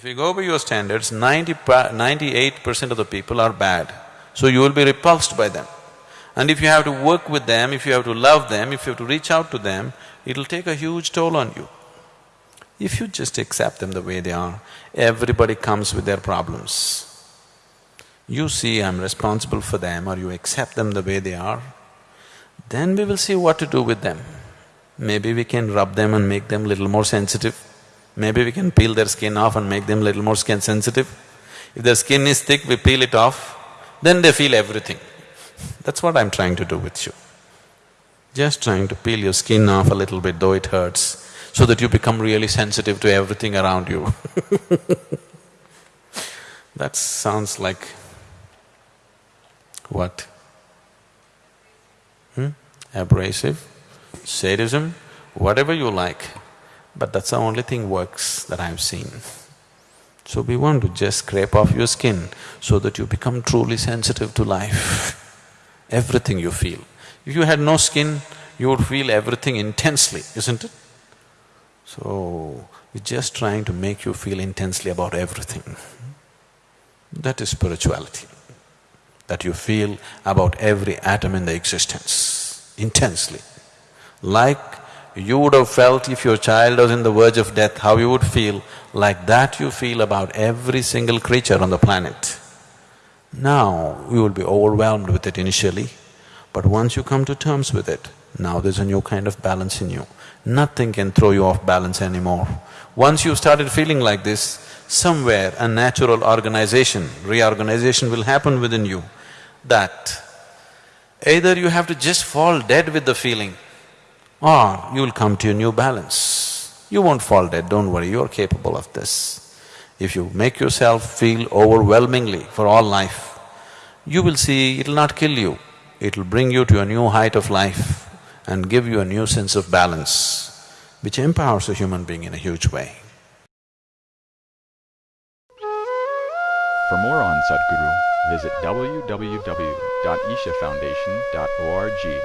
If you go by your standards, 98 percent of the people are bad, so you will be repulsed by them. And if you have to work with them, if you have to love them, if you have to reach out to them, it'll take a huge toll on you. If you just accept them the way they are, everybody comes with their problems. You see I'm responsible for them or you accept them the way they are, then we will see what to do with them. Maybe we can rub them and make them little more sensitive. Maybe we can peel their skin off and make them a little more skin sensitive. If their skin is thick, we peel it off, then they feel everything. That's what I'm trying to do with you. Just trying to peel your skin off a little bit, though it hurts, so that you become really sensitive to everything around you That sounds like what? Hmm? Abrasive, sadism, whatever you like, but that's the only thing works that I've seen. So we want to just scrape off your skin so that you become truly sensitive to life, everything you feel. If you had no skin, you would feel everything intensely, isn't it? So, we're just trying to make you feel intensely about everything. That is spirituality, that you feel about every atom in the existence, intensely. Like you would have felt if your child was in the verge of death, how you would feel, like that you feel about every single creature on the planet. Now, you will be overwhelmed with it initially, but once you come to terms with it, now there's a new kind of balance in you. Nothing can throw you off balance anymore. Once you've started feeling like this, somewhere a natural organization, reorganization will happen within you that either you have to just fall dead with the feeling Ah, or you will come to a new balance. You won't fall dead, don't worry, you're capable of this. If you make yourself feel overwhelmingly for all life, you will see it'll not kill you, it'll bring you to a new height of life and give you a new sense of balance, which empowers a human being in a huge way. For more on Sadhguru, visit www.ishafoundation.org.